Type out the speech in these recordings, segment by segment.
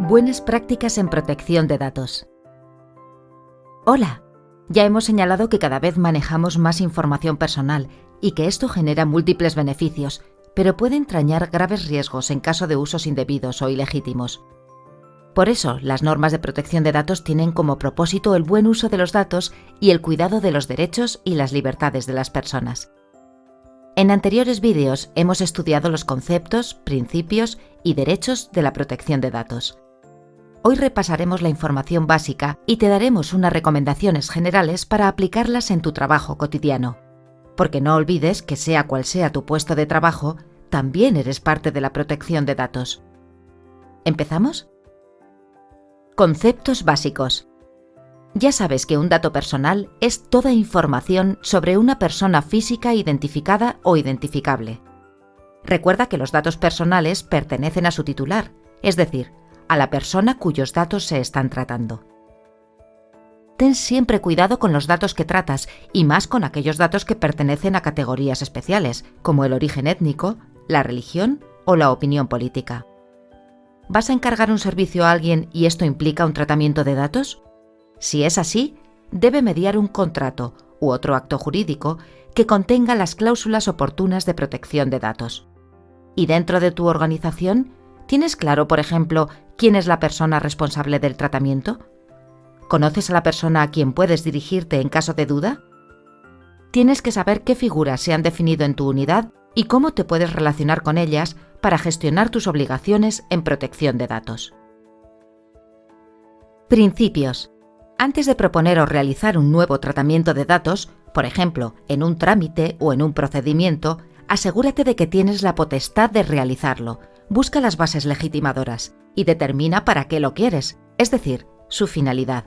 Buenas prácticas en protección de datos. Hola, ya hemos señalado que cada vez manejamos más información personal y que esto genera múltiples beneficios, pero puede entrañar graves riesgos en caso de usos indebidos o ilegítimos. Por eso, las normas de protección de datos tienen como propósito el buen uso de los datos y el cuidado de los derechos y las libertades de las personas. En anteriores vídeos hemos estudiado los conceptos, principios y derechos de la protección de datos. Hoy repasaremos la información básica y te daremos unas recomendaciones generales para aplicarlas en tu trabajo cotidiano. Porque no olvides que sea cual sea tu puesto de trabajo, también eres parte de la protección de datos. ¿Empezamos? Conceptos básicos. Ya sabes que un dato personal es toda información sobre una persona física identificada o identificable. Recuerda que los datos personales pertenecen a su titular, es decir, a la persona cuyos datos se están tratando. Ten siempre cuidado con los datos que tratas y más con aquellos datos que pertenecen a categorías especiales, como el origen étnico, la religión o la opinión política. ¿Vas a encargar un servicio a alguien y esto implica un tratamiento de datos? Si es así, debe mediar un contrato u otro acto jurídico que contenga las cláusulas oportunas de protección de datos. Y dentro de tu organización, ¿Tienes claro, por ejemplo, quién es la persona responsable del tratamiento? ¿Conoces a la persona a quien puedes dirigirte en caso de duda? Tienes que saber qué figuras se han definido en tu unidad y cómo te puedes relacionar con ellas para gestionar tus obligaciones en protección de datos. Principios. Antes de proponer o realizar un nuevo tratamiento de datos, por ejemplo, en un trámite o en un procedimiento, asegúrate de que tienes la potestad de realizarlo, busca las bases legitimadoras y determina para qué lo quieres, es decir, su finalidad.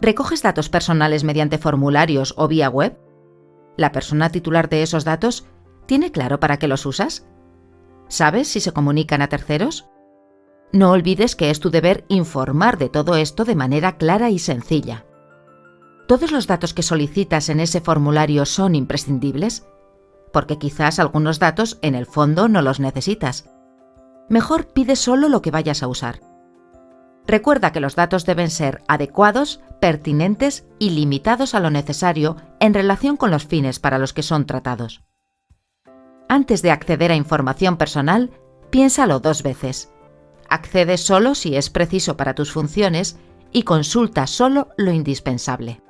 ¿Recoges datos personales mediante formularios o vía web? ¿La persona titular de esos datos tiene claro para qué los usas? ¿Sabes si se comunican a terceros? No olvides que es tu deber informar de todo esto de manera clara y sencilla. ¿Todos los datos que solicitas en ese formulario son imprescindibles? Porque quizás algunos datos en el fondo no los necesitas. Mejor pide solo lo que vayas a usar. Recuerda que los datos deben ser adecuados, pertinentes y limitados a lo necesario en relación con los fines para los que son tratados. Antes de acceder a información personal, piénsalo dos veces. Accede solo si es preciso para tus funciones y consulta solo lo indispensable.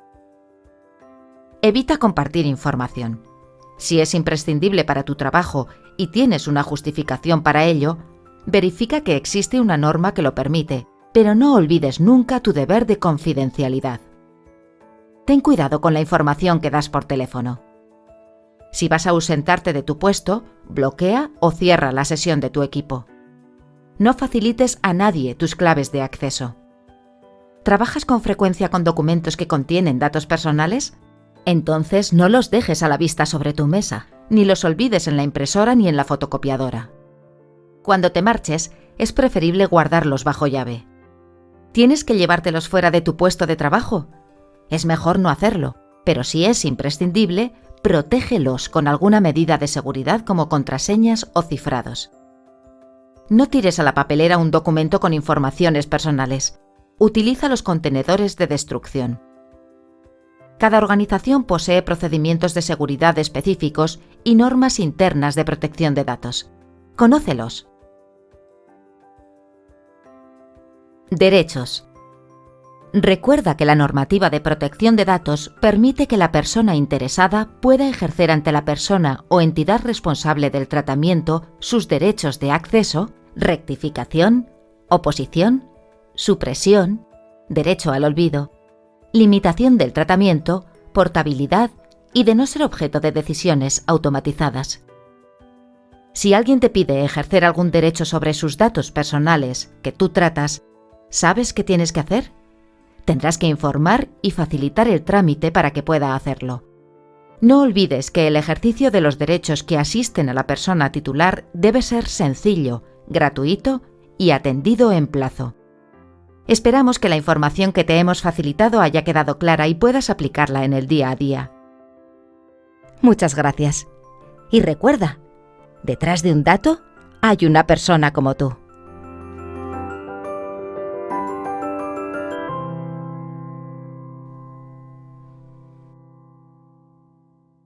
Evita compartir información. Si es imprescindible para tu trabajo y tienes una justificación para ello, verifica que existe una norma que lo permite, pero no olvides nunca tu deber de confidencialidad. Ten cuidado con la información que das por teléfono. Si vas a ausentarte de tu puesto, bloquea o cierra la sesión de tu equipo. No facilites a nadie tus claves de acceso. ¿Trabajas con frecuencia con documentos que contienen datos personales? Entonces no los dejes a la vista sobre tu mesa, ni los olvides en la impresora ni en la fotocopiadora. Cuando te marches, es preferible guardarlos bajo llave. ¿Tienes que llevártelos fuera de tu puesto de trabajo? Es mejor no hacerlo, pero si es imprescindible, protégelos con alguna medida de seguridad como contraseñas o cifrados. No tires a la papelera un documento con informaciones personales. Utiliza los contenedores de destrucción. Cada organización posee procedimientos de seguridad específicos y normas internas de protección de datos. Conócelos. Derechos. Recuerda que la normativa de protección de datos permite que la persona interesada pueda ejercer ante la persona o entidad responsable del tratamiento sus derechos de acceso, rectificación, oposición, supresión, derecho al olvido, limitación del tratamiento, portabilidad y de no ser objeto de decisiones automatizadas. Si alguien te pide ejercer algún derecho sobre sus datos personales que tú tratas, ¿sabes qué tienes que hacer? Tendrás que informar y facilitar el trámite para que pueda hacerlo. No olvides que el ejercicio de los derechos que asisten a la persona titular debe ser sencillo, gratuito y atendido en plazo. Esperamos que la información que te hemos facilitado haya quedado clara y puedas aplicarla en el día a día. Muchas gracias. Y recuerda, detrás de un dato hay una persona como tú.